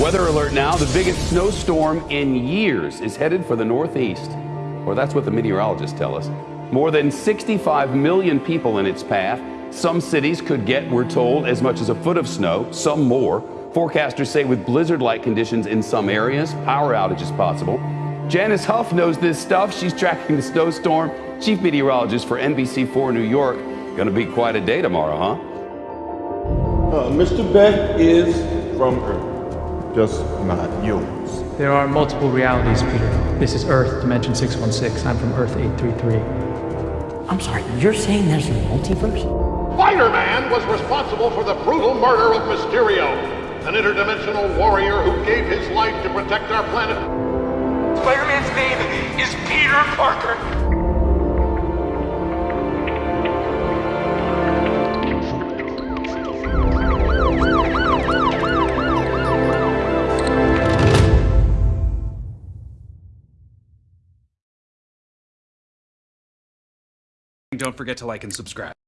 Weather alert now. The biggest snowstorm in years is headed for the Northeast. Or that's what the meteorologists tell us. More than 65 million people in its path. Some cities could get, we're told, as much as a foot of snow, some more. Forecasters say with blizzard like conditions in some areas, power outages possible. Janice Huff knows this stuff. She's tracking the snowstorm. Chief meteorologist for NBC4 New York. To be quite a day tomorrow, huh? Uh, Mr. Beck is from Earth, just not yours. There are multiple realities, Peter. This is Earth, Dimension 616. I'm from Earth 833. I'm sorry, you're saying there's a multiverse? Spider-Man was responsible for the brutal murder of Mysterio, an interdimensional warrior who gave his life to protect our planet. Spider-Man's name is Peter Parker. Don't forget to like and subscribe.